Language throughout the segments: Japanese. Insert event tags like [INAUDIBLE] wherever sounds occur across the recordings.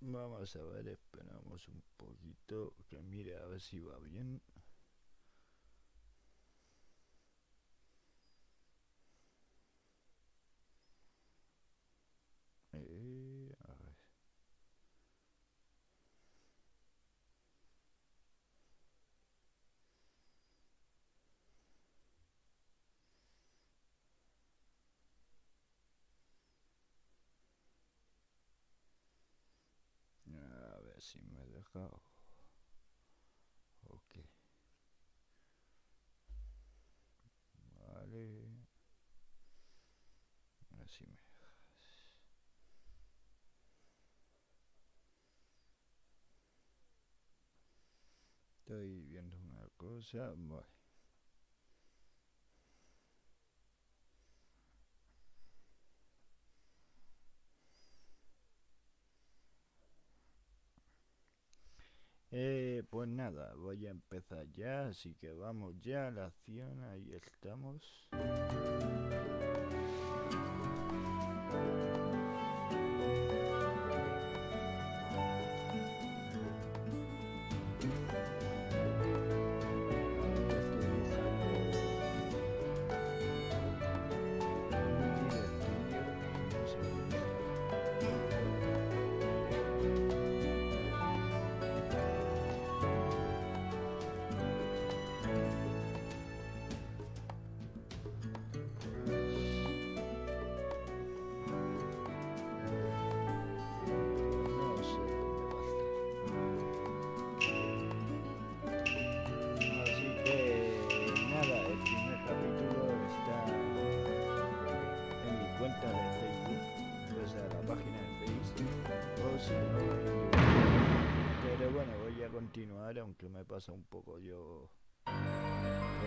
Vamos a ver, esperamos un poquito que mire a ver si va bien. Eh, a ver. A ver si me deja. Ok. Vale. Así me dejas. Estoy viendo una cosa. Vale. Eh, pues nada, voy a empezar ya, así que vamos ya a la acción, ahí estamos.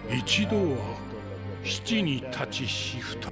一度は七に立ちしふと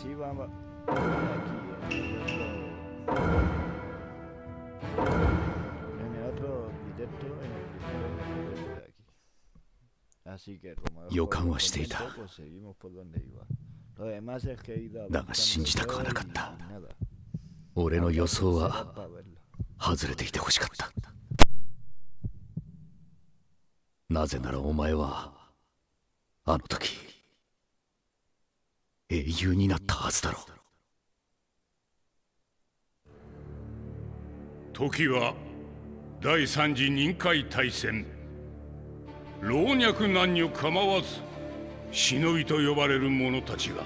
シーバーは。予感はしていただが信じたくはなかった俺の予想は外れていてほしかったなぜならお前はあの時英雄になったはずだろう。時は第三次任海大戦。老若男女構わず忍びと呼ばれる者たちが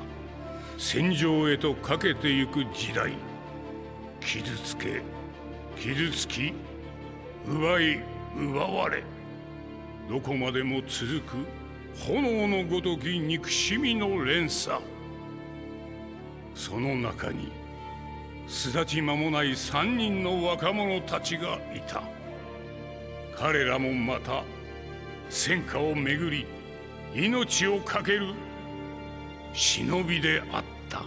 戦場へとかけてゆく時代。傷つけ傷つき奪い奪われどこまでも続く炎のごとき憎しみの連鎖。その中に巣立ち間もない三人の若者たちがいた。彼らもまた戦火をめぐり命を懸ける忍びであった。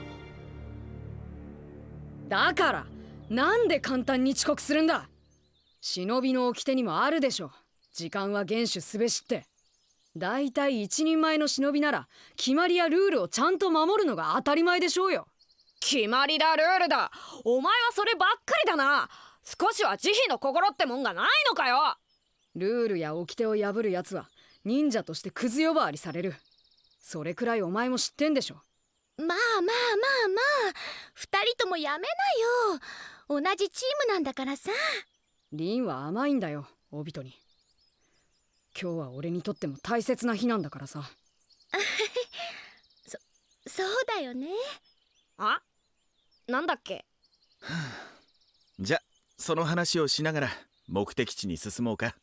だからなんで簡単に遅刻するんだ。忍びの掟にもあるでしょう。時間は厳守すべしって。だいたい一人前の忍びなら決まりやルールをちゃんと守るのが当たり前でしょうよ。決まりだルールだ。お前はそればっかりだな。少しは慈悲の心ってもんがないのかよ。ルールや掟を破るやつは忍者としてクズ呼ばわりされる。それくらいお前も知ってんでしょ。まあまあまあまあ。二人ともやめなよ。同じチームなんだからさ。リンは甘いんだよオビトに。今日は俺にとっても大切な日なんだからさ。[LAUGHS] [LAUGHS] そうだよねあ？なんだっけ？じゃその話をしながら目的地に進もうか。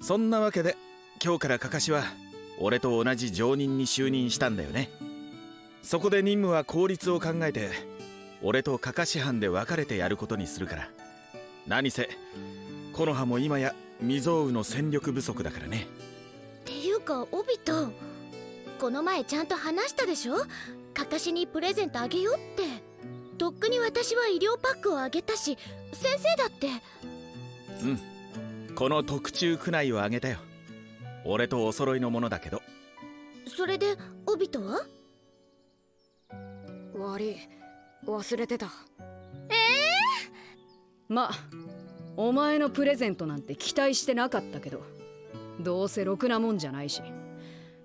そんなわけで今日からカカシは俺と同じ常任に就任したんだよね。そこで任務は効率を考えて俺とカカシ班で分かれてやることにするから。何せ木の葉も今や未曾有の戦力不足だからね。っていうかオビトこの前ちゃんと話したでしょ？カカシにプレゼントあげようって。とっくに私は医療パックをあげたし先生だって。うん。この特注区内をあげたよ。俺とお揃いのものだけど。それでオビトは？悪い。忘れてた。ええまあお前のプレゼントなんて期待してなかったけどどうせろくなもんじゃないし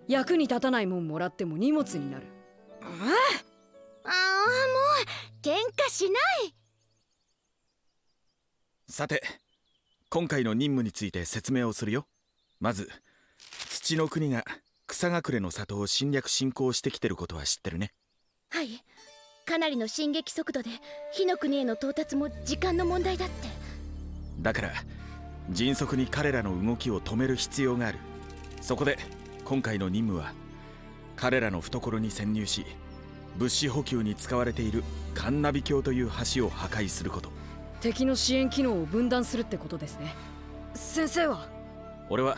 役に立たないもんもらっても荷物になる。ああもう喧嘩しない。さて今回の任務について説明をするよ。まず土の国が草隠れの里を侵略侵攻してきてることは知ってるね。はい。かなりの進撃速度で火の国への到達も時間の問題だって。だから迅速に彼らの動きを止める必要がある。そこで今回の任務は彼らの懐に潜入し物資補給に使われているカンナビ橋という橋を破壊すること。敵の支援機能を分断するってことですね。先生は？俺は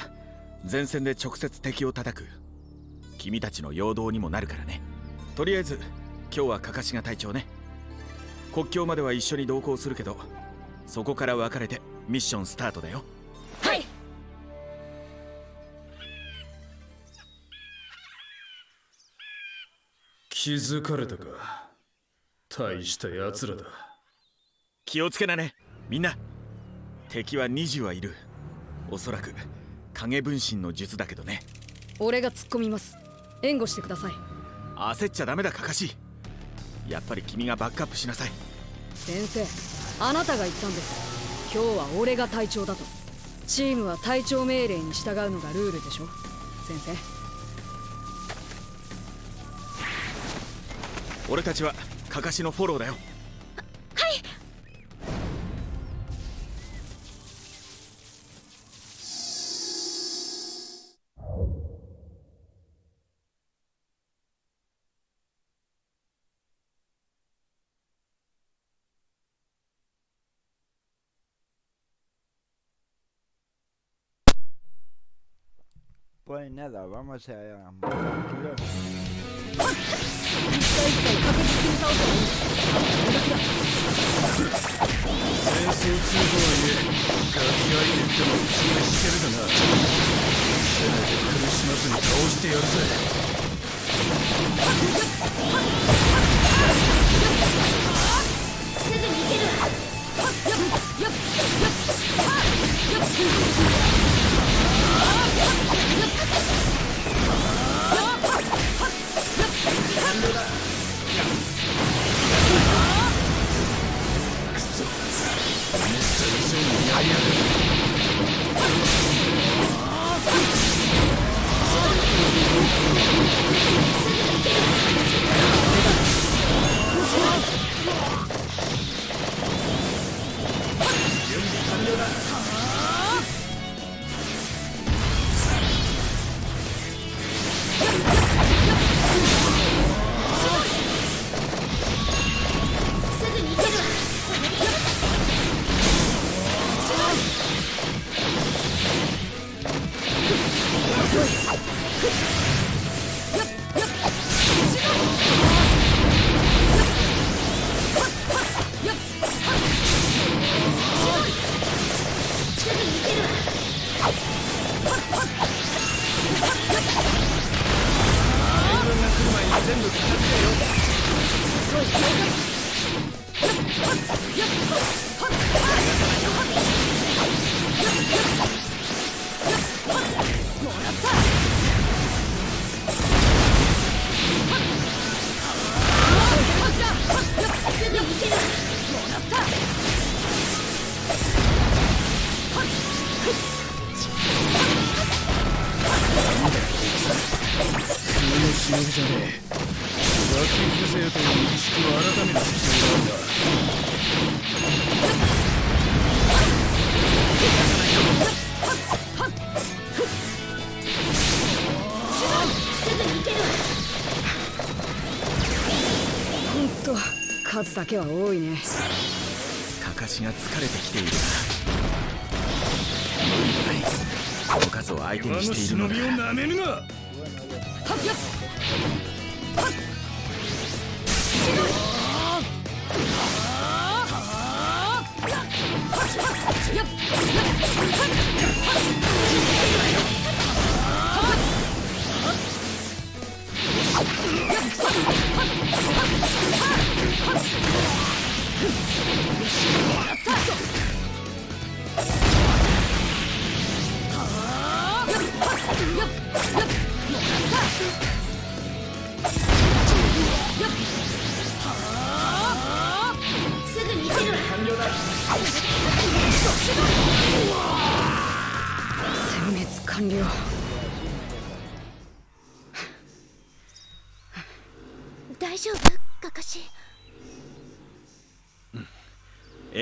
前線で直接敵を叩く。君たちの陽動にもなるからね。とりあえず今日はカカシが隊長ね。国境までは一緒に同行するけどそこから分かれてミッションスタートだよ。はい気づかれたか？大した奴らだ。気をつけなね。みんな。敵は20はいる。おそらく影分身の術だけどね。俺が突っ込みます。援護してください。焦っちゃダメだカカシやっぱり君がバックアップしなさい。先生あなたが言ったんです。今日は俺が隊長だと。チームは隊長命令に従うのがルールでしょ。先生俺たちはカカシのフォローだよ？Pues nada, vamos a 確実に倒せばいい戦争中とはいえガキ相手っても気がしてるだなせめて苦しまずに倒してやるぜすぐに行けるわす Fuck! す数だけは多いね。カカシが疲れてきている。な無理もない。この数を相手にしているのだ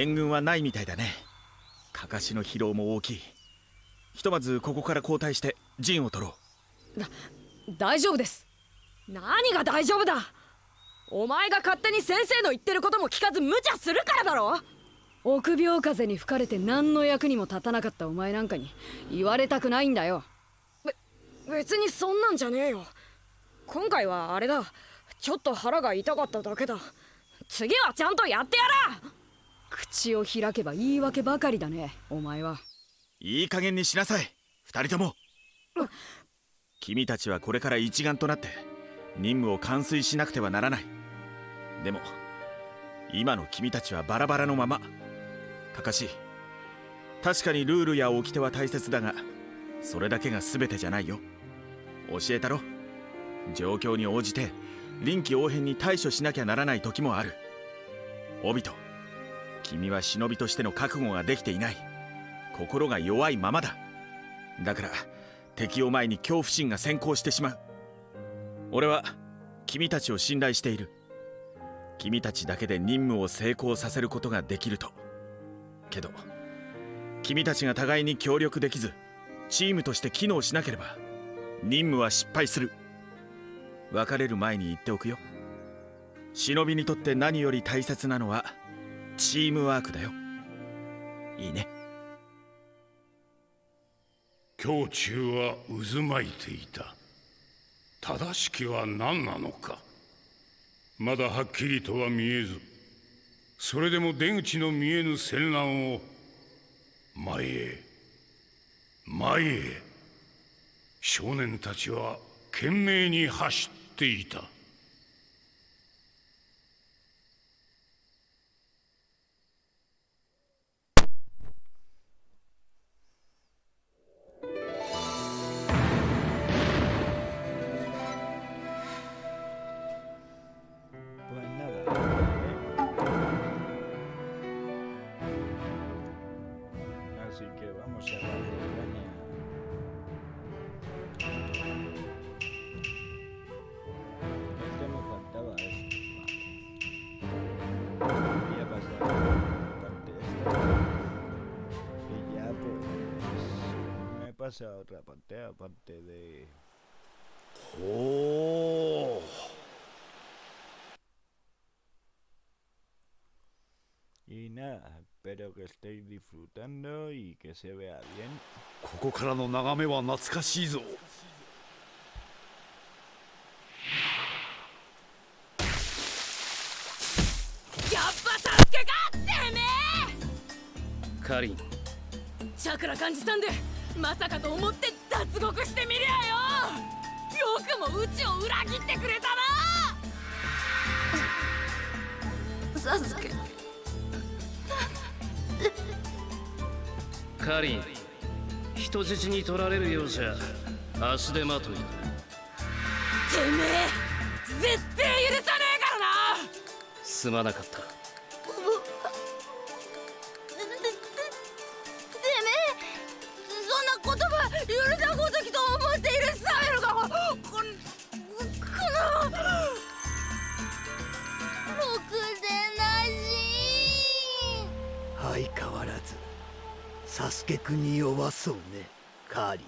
援軍はないみたいだね。カカシの疲労も大きい。ひとまずここから交代して陣を取ろう。大丈夫です。何が大丈夫だ。お前が勝手に先生の言ってることも聞かず無茶するからだろ。臆病風に吹かれて何の役にも立たなかったお前なんかに言われたくないんだよ。べ別にそんなんじゃねえよ。今回はあれだ。ちょっと腹が痛かっただけだ。次はちゃんとやってやら口を開けば言い訳ばかりだねお前は。ういい加減にしなさい二人とも。君たちはこれから一丸となって任務を完遂しなくてはならない。でも今の君たちはバラバラのまま。カカシ確かにルールや掟は大切だがそれだけが全てじゃないよ。教えたろ。状況に応じて臨機応変に対処しなきゃならない時もある。オビト君は忍びとしての覚悟ができていない。心が弱いままだ。だから敵を前に恐怖心が先行してしまう。俺は君たちを信頼している。君たちだけで任務を成功させることができると。けど君たちが互いに協力できずチームとして機能しなければ任務は失敗する。別れる前に言っておくよ。忍びにとって何より大切なのはチームワークだよ。いいね。胸中は渦巻いていた。正しきは何なのか。まだはっきりとは見えずそれでも出口の見えぬ戦乱を前へ前へ。少年たちは懸命に走っていた。Pues me pasa a otra parte aparte de おお Y nada, espero que estéis disfrutando y que se vea bien. ここからの眺めは懐かしいぞやっぱ助けかてめえカリンチャクラ感じたんでまさかと思って脱獄してみりゃよ！よくもうちを裏切ってくれたな！サスケ。カリン人質に取られるようじゃ足手まといだ。てめえ絶対許さねえからな！すまなかったに弱そうねカーリ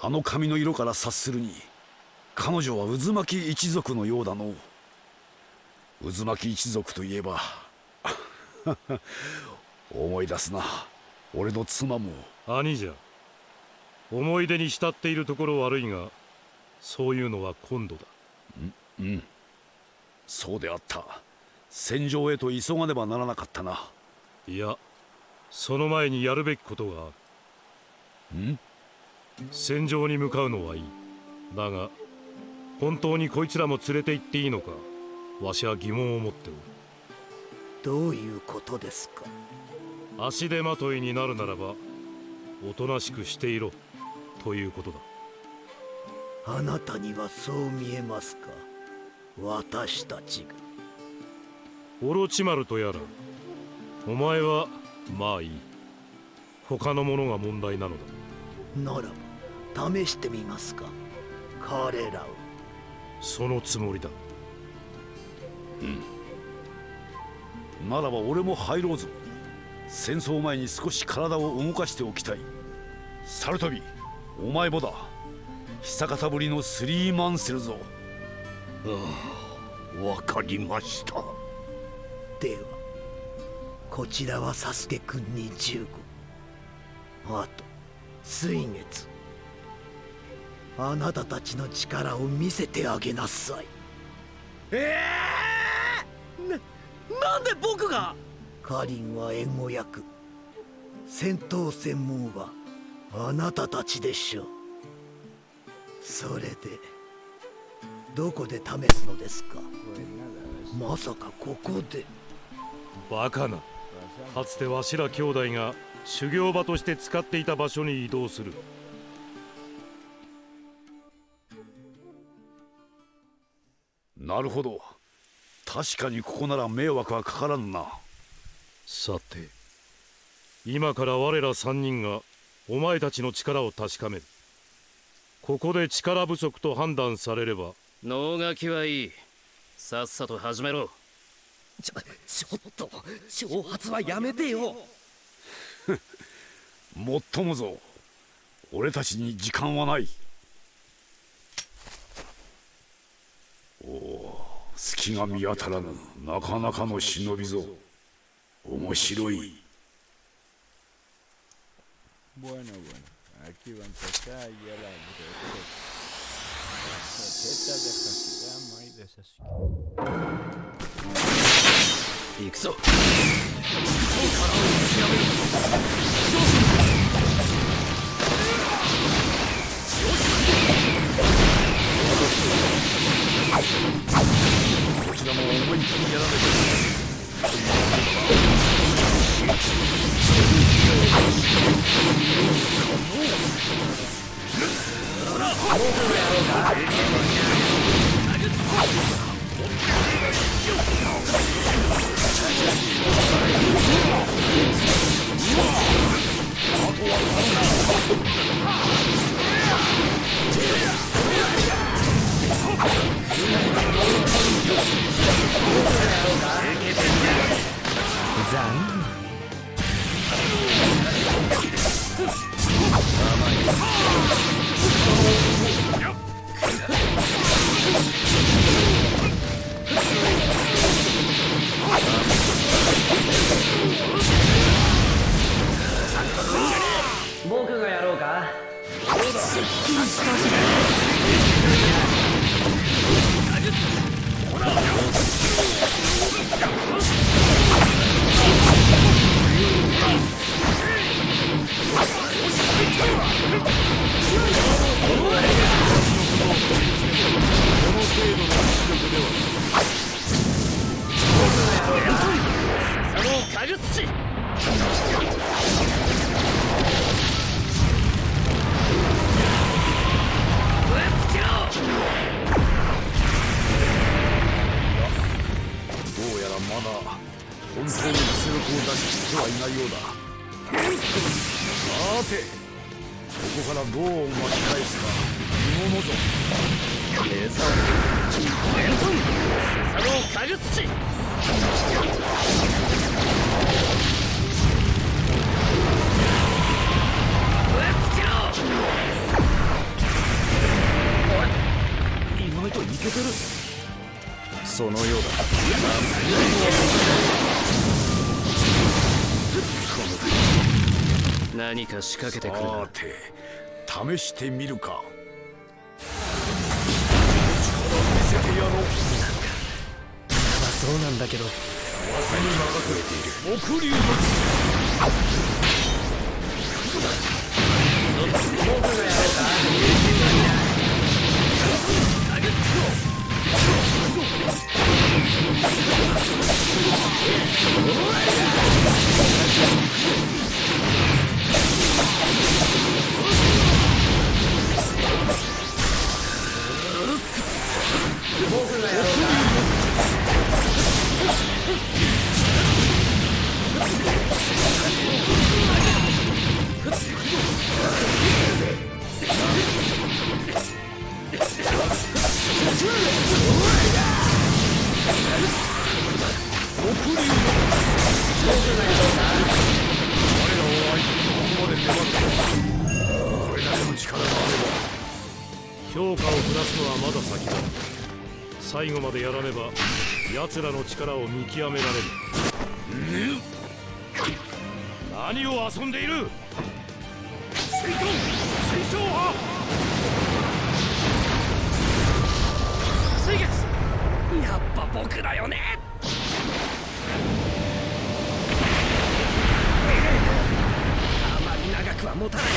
あの髪の色から察するに彼女は渦巻き一族のようだの渦巻き一族といえば [LAUGHS] 思い出すな。俺の妻も。兄じゃ。思い出に浸っているところ悪いがそういうのは今度だ。うん。そうであった。戦場へと急がねばならなかったな。いやその前にやるべきことがある。ん？戦場に向かうのはいい。だが本当にこいつらも連れて行っていいのかわしは疑問を持っておる。どういうことですか？足手まといになるならばおとなしくしていろということだ。あなたにはそう見えますか？私たちが。オロチマルとやらお前はまあいい。他のものが問題なのだ。ならば試してみますか。彼らを。そのつもりだ。うん。ならば俺も入ろうぞ。戦争前に少し体を動かしておきたい。サルトビお前もだ。久方ぶりのスリーマンセルぞ。ああわかりました。ではこちらはサスケくんに15あと水月。あなたたちの力を見せてあげなさい。ええー、ななんで僕が？カリンは援護役。戦闘専門はあなたたちでしょう。それでどこで試すのですか？まさかここで。バカなかつてわしら兄弟が修行場として使っていた場所に移動する。なるほど。確かにここなら迷惑はかからんな。さて今から我ら三人がお前たちの力を確かめる。ここで力不足と判断されれば。能書きはいい。さっさと始めろちょちょっと挑発はやめてよもっともぞ俺たちに時間はないおお隙が見当たらぬなかなかの忍びぞ面白い Bueno, bueno, aquí va a empezar ya la receta de Hashirama y de Sasuke. 行くぞ。こちらも思いっきりやらねば僕がやろうか。すっきりその加術どうやらまだ本当に実力を出し切ってはいないようだ。さてここからどう巻き返すか。見物ぞ。レーサーレントンスサノを影土ぶつけろ。てる。そのようだ。何か仕掛けてくるさて試してみるか。見せてやろう。まあそうなんだけど。木竜の Let's go. 評価を下すのはまだ先だ。最後までやらねば奴らの力を見極められる。何を遊ん？でいる戦闘戦争はやっぱ僕だよね。あまり長くは持たない。よ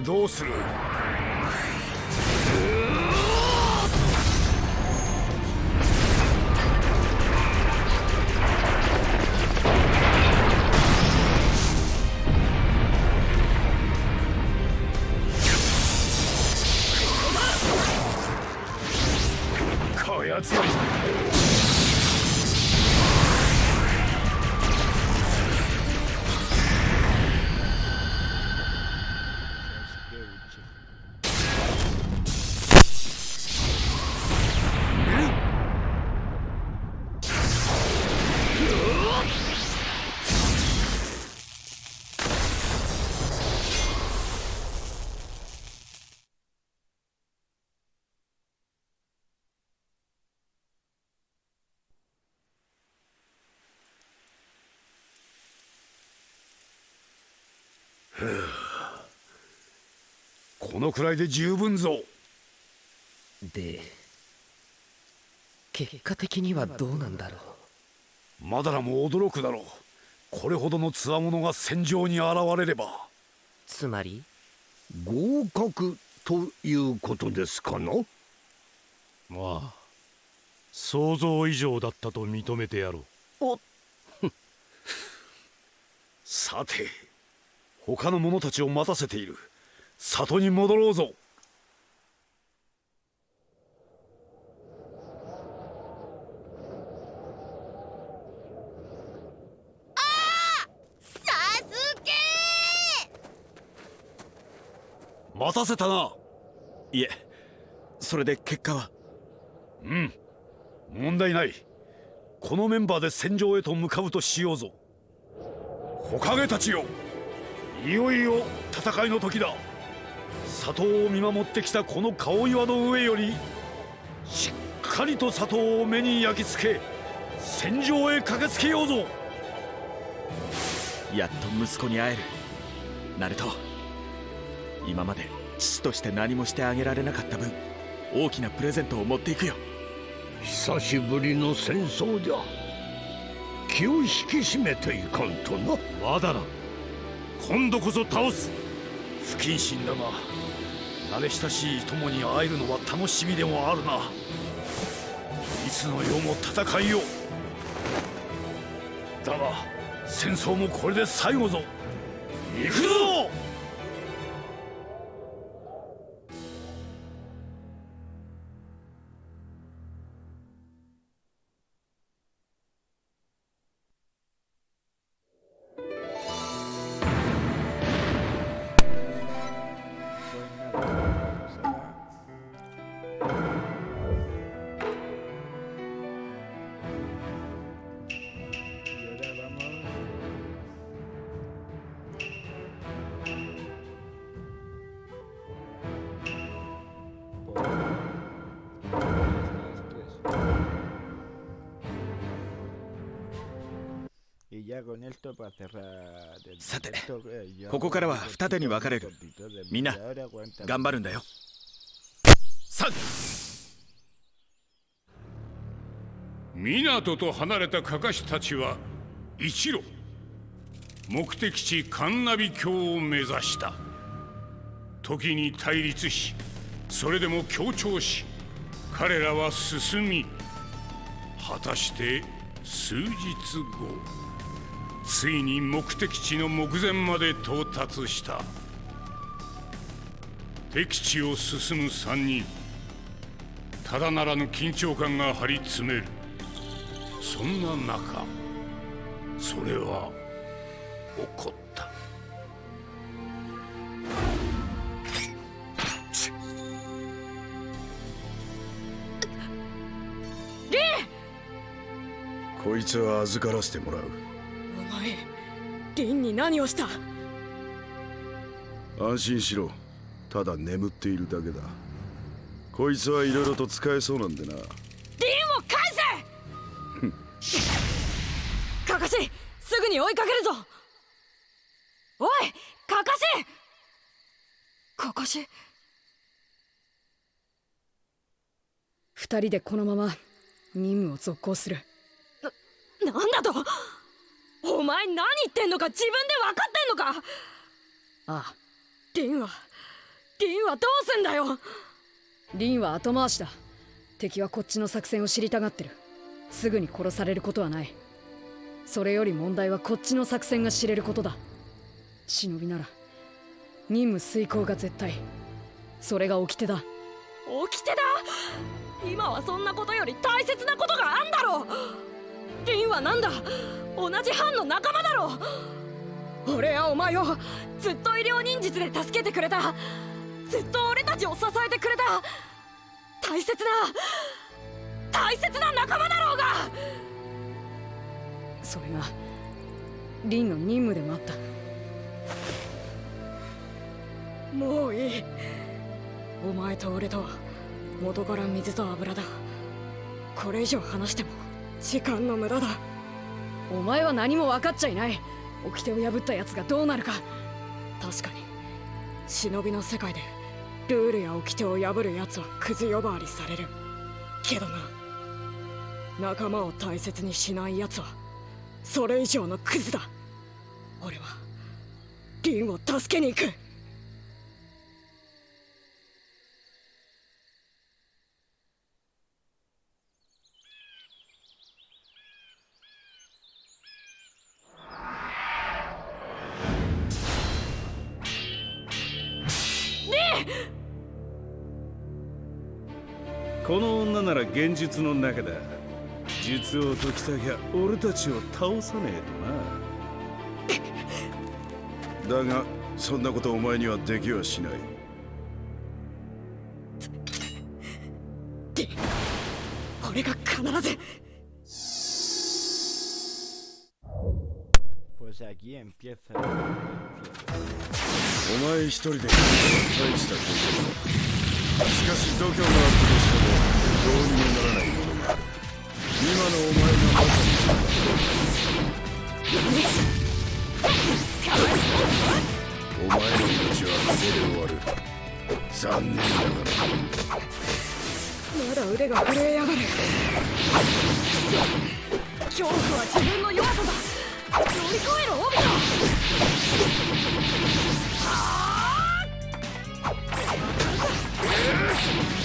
どうする？このくらいで十分ぞ。で結果的にはどうなんだろう？マダラも驚くだろう。これほどの強者が戦場に現れれば。つまり？合格ということですかな？まあ想像以上だったと認めてやろう。さて他の者たちを待たせている里に戻ろうぞ。待たせたな。いえそれで結果は？うん。問題ない。このメンバーで戦場へと向かうとしようぞ。火影たちよ。いよいよ戦いの時だ里を見守ってきたこの顔岩の上よりしっかりと里を目に焼き付け戦場へ駆けつけようぞ。やっと息子に会える。ナルト今まで父として何もしてあげられなかった分大きなプレゼントを持っていくよ。久しぶりの戦争じゃ。気を引き締めていかんとな。まだな今度こそ倒す不謹慎だが慣れ親しい友に会えるのは楽しみでもあるな。いつの世も戦いよだが戦争もこれで最後ぞ。行くぞ！さてここからは二手に分かれるみんな頑張るんだよさ港と離れたかかしたちは一路目的地カンナビ峡を目指した時に対立しそれでも協調し彼らは進み果たして数日後ついに目的地の目前まで到達した。敵地を進む三人。ただならぬ緊張感が張り詰める。そんな中それは起こった。リこいつは預からせてもらうリンに何をした？安心しろ。ただ眠っているだけだ。こいつはいろいろと使えそうなんでな。リンを返せ！カカシすぐに追いかけるぞ！おいカカシ！カカシ？二人でこのまま任務を続行する。な、なんだと？お前何言ってんのか自分で分かってんのか。ああ。リンはリンはどうすんだよ。リンは後回しだ。敵はこっちの作戦を知りたがってる。すぐに殺されることはない。それより問題はこっちの作戦が知れることだ。忍びなら任務遂行が絶対。それが掟だ。掟だ？今はそんなことより大切なことがあんだろうリンはなんだ？同じ班の仲間だろ！う俺はお前をずっと医療忍術で助けてくれた。ずっと俺たちを支えてくれた。大切な大切な仲間だろうが！それがリンの任務でもあった。もういい。お前と俺とは元から水と油だ。これ以上話しても。時間の無駄だ。お前は何も分かっちゃいない。掟を破った奴がどうなるか。確かに。忍びの世界でルールや掟を破る奴はクズ呼ばわりされる。けどな。仲間を大切にしない奴はそれ以上のクズだ。俺はリンを助けに行くこの女なら現実の中だ。術を解きたきゃ俺たちを倒さねえとな。だがそんなことお前にはできはしない。俺が必ず。Pues aquí empieza. お前一人で大したこと。だしかし度胸があったとしてもどうにもならないものがある今のお前がまさにだお前の命はここで終わる。残念ながら。まだ腕が震えやがる恐怖は自分の弱さだ乗り越えろオビトえっ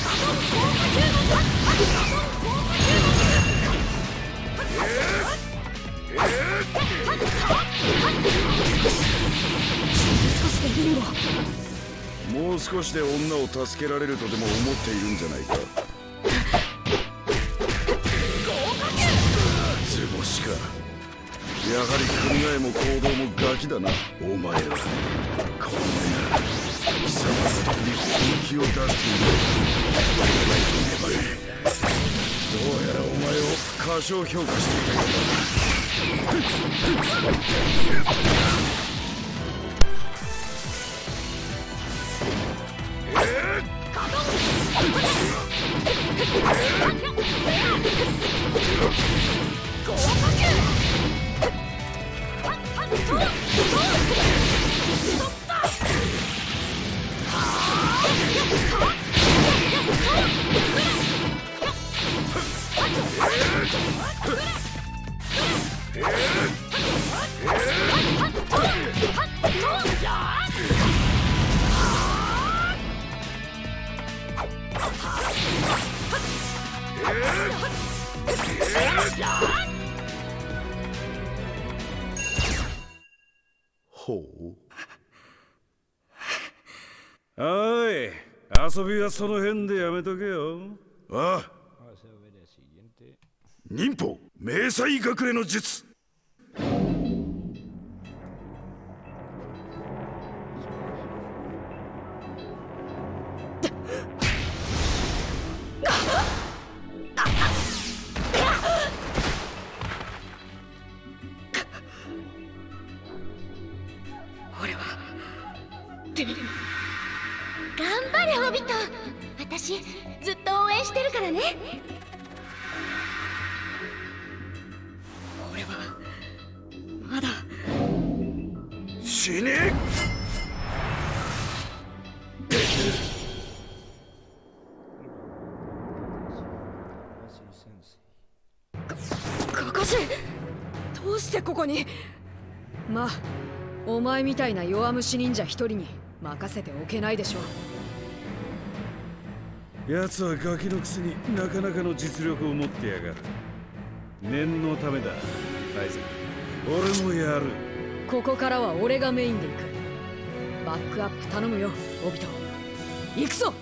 もう少しで女を助けられるとでも思っているんじゃないか。図星か。やはり考えも行動もガキだなお前らこんな。気を出している。粘れどうやらお前を過小評価していたようだその辺でやめとけよ。ああ。忍法、迷彩隠れの術。るからね。俺はまだ。死ね。Así sensei. カカシどうしてここに？まあお前みたいな弱虫忍者一人に任せておけないでしょう奴はガキのくせになかなかの実力を持ってやがる。念のためだアイ俺もやる。ここからは俺がメインで行く。バックアップ頼むよオビト。行くぞ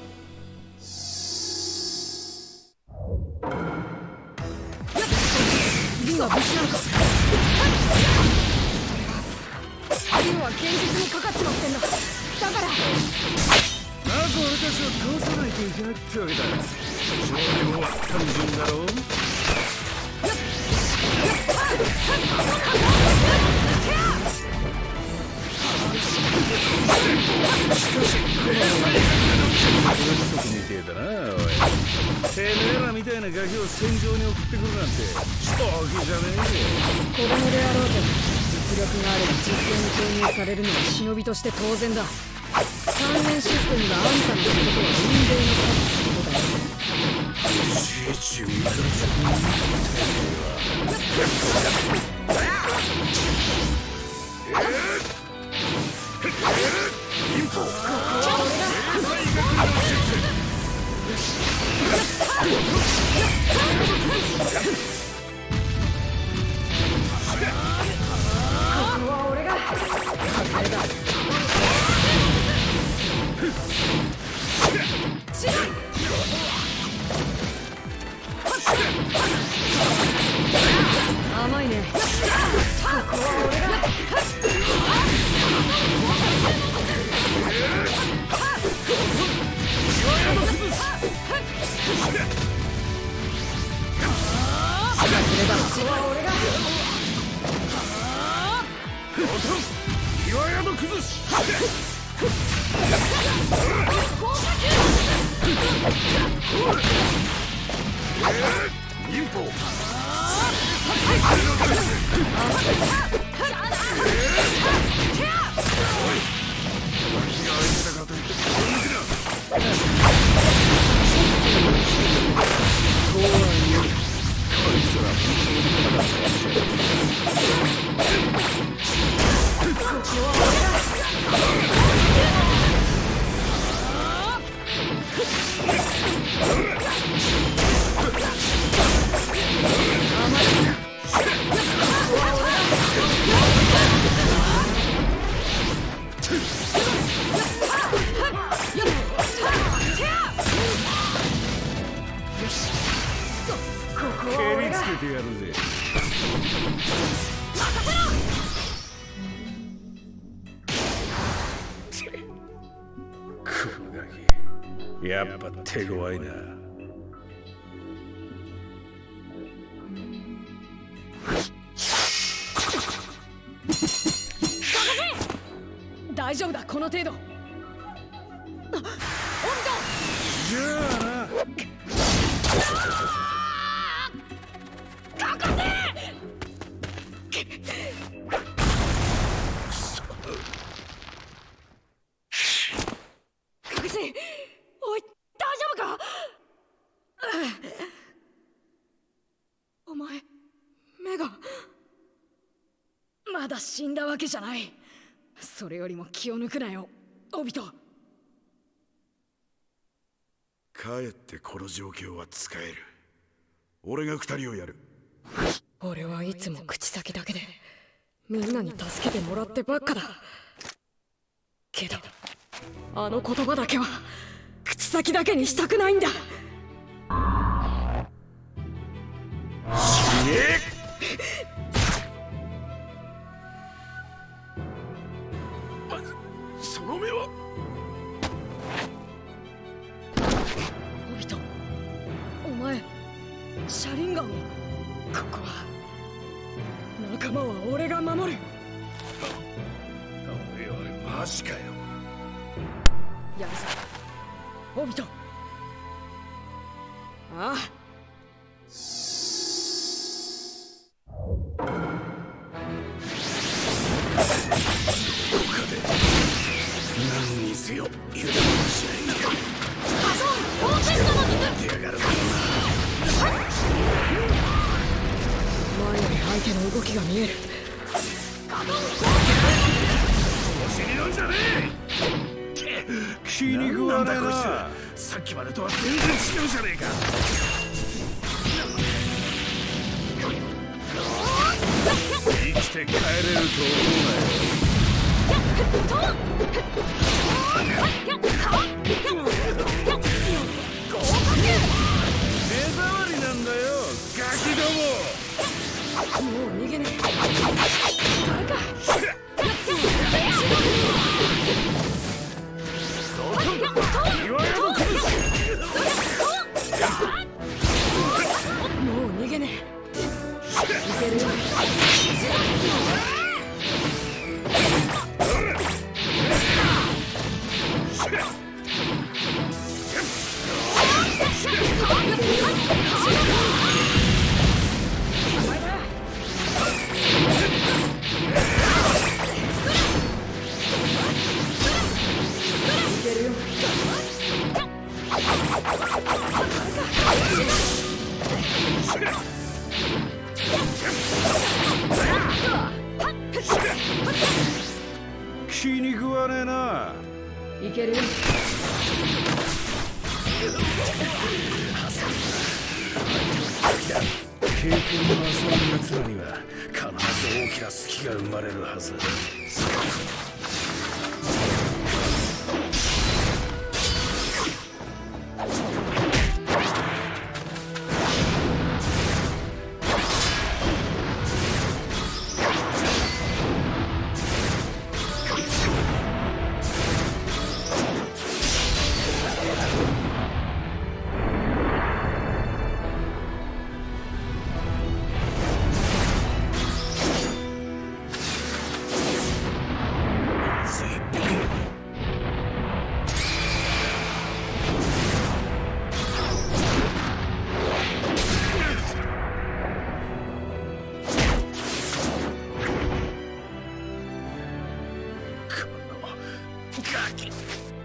ってわけだ。勝利は単純だ。ろうみてえだ。なおいてめえらみたいなガキを戦場に送ってくるなんて正気じゃね子供であろうと実力があれば実戦に投入されるのは忍びとして当然だ。関連システムがあんたの仕事は運命の差ってことだよ。キやっぱ死んだわけじゃない。それよりも気を抜くなよ。オビトかえってこの状況は使える。俺が二人をやる。俺はいつも口先だけでみんなに助けてもらってばっかだ。けどあの言葉だけは口先だけにしたくないんだ。死ねの目は。オビトお前車輪ガンを。ここは。仲間は俺が守る。おいおいマジかよ。やるぞオビト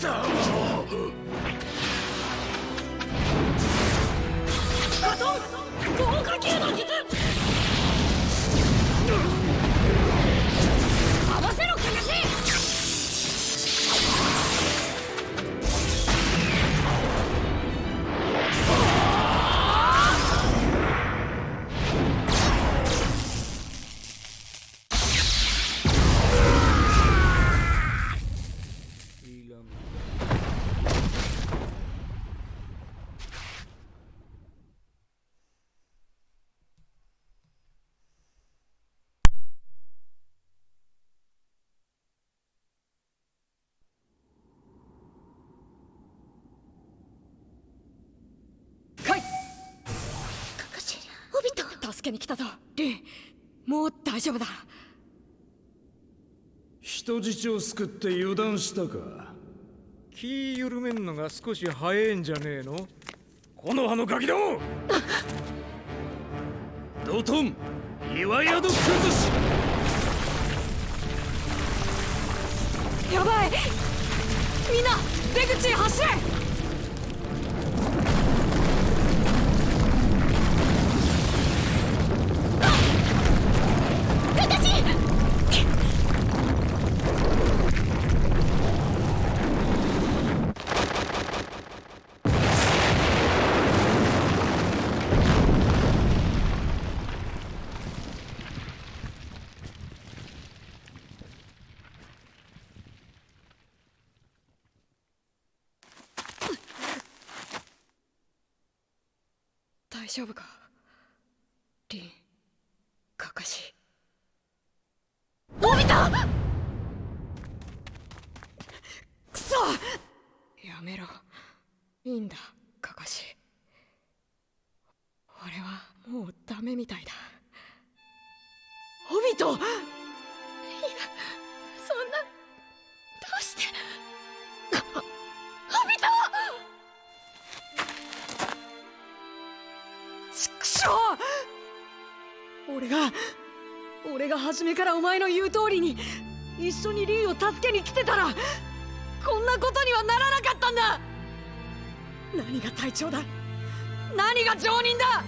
合わせろ助けに来たぞ。リンもう大丈夫だ。人質を救って油断したか。気緩めんのが少し早いんじゃねえの？この葉のガキども！[LAUGHS] ドトン岩宿崩し！やばい！みんな出口へ走れ大丈夫か？リンカカシのび太くそ！やめろ。いいんだ。初めからお前の言う通りに一緒にリーを助けに来てたらこんなことにはならなかったんだ。何が隊長だ？何が常人だ？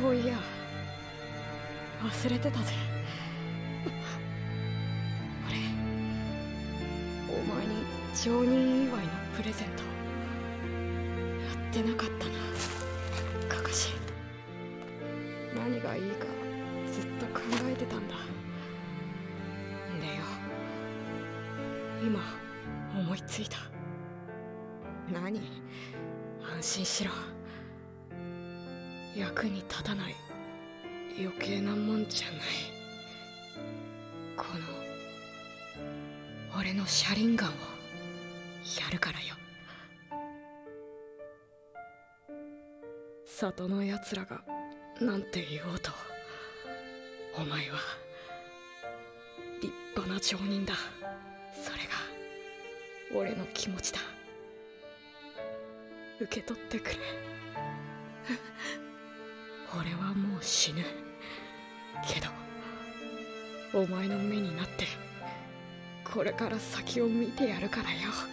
そういや忘れてたぜ。俺お前に常人祝いのプレゼントやってなかったな。カカシ何がいいか。今思いついた。何？安心しろ。役に立たない。余計なもんじゃない。この俺の車輪ガンをやるからよ。里のやつらがなんて言おうと。お前は立派な町人だ。俺の気持ちだ。受け取ってくれ。[LAUGHS] 俺はもう死ぬ。けどお前の目になってこれから先を見てやるからよ。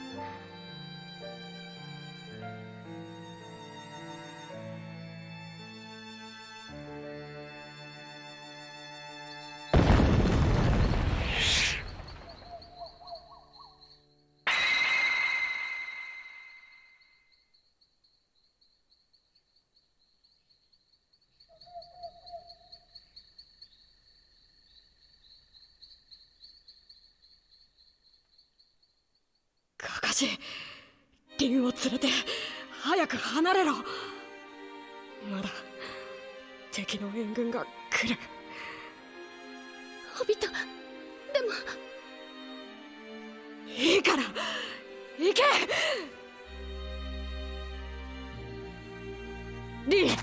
リー。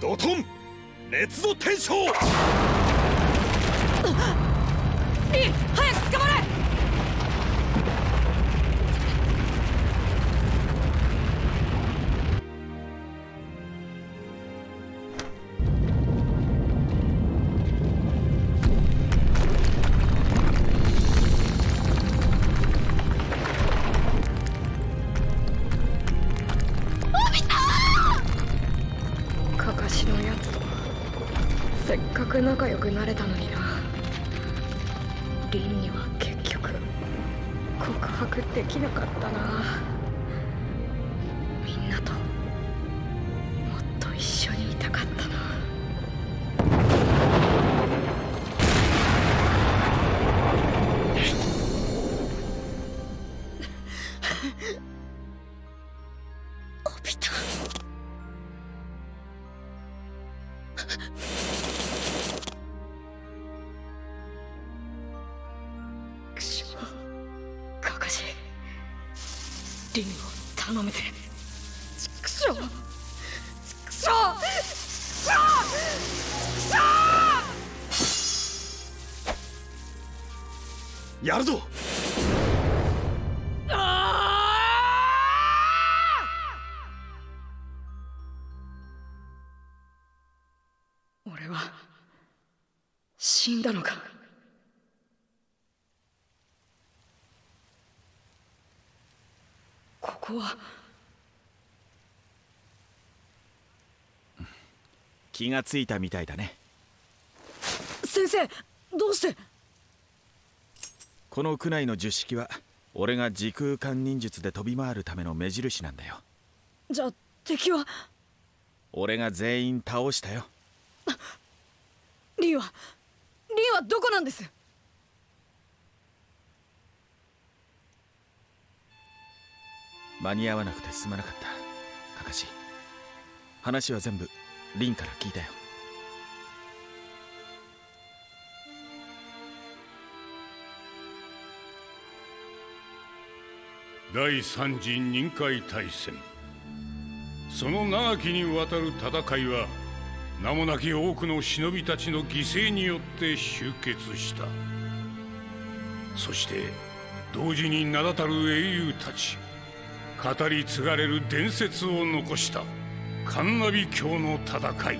ドトン。熱度転生リー俺は死んだのか。ここは気がついたみたいだね。先生どうして？この区内の十式は俺が時空間忍術で飛び回るための目印なんだよ。じゃあ敵は？俺が全員倒したよリンはリンはどこなんです？間に合わなくてすまなかった。カカシ話は全部リンから聞いたよ。第三次任海大戦。その長きにわたる戦いは名もなき多くの忍びたちの犠牲によって終結した。そして同時に名だたる英雄たち語り継がれる伝説を残したカンナビ教の戦い。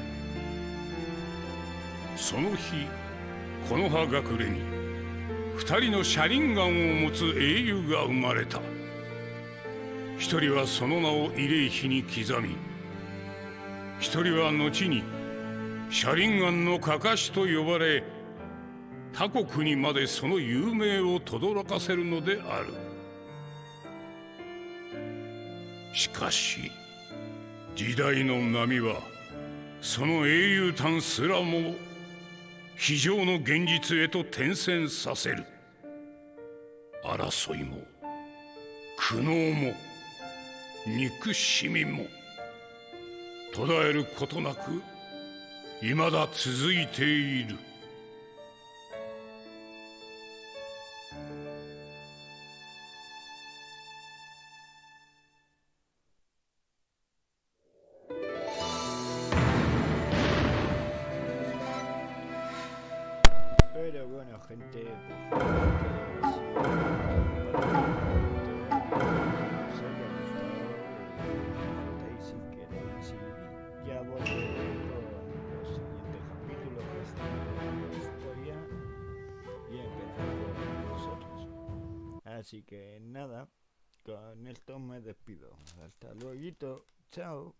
その日木の葉隠れに二人の車輪ガンを持つ英雄が生まれた。一人はその名を慰霊碑に刻み一人は後に車輪ガンのかかしと呼ばれ他国にまでその有名を轟かせるのである。しかし時代の波はその英雄譚すらも非常の現実へと転戦させる。争いも苦悩も憎しみも途絶えることなく未だ続いている。Hasta luego. Chao.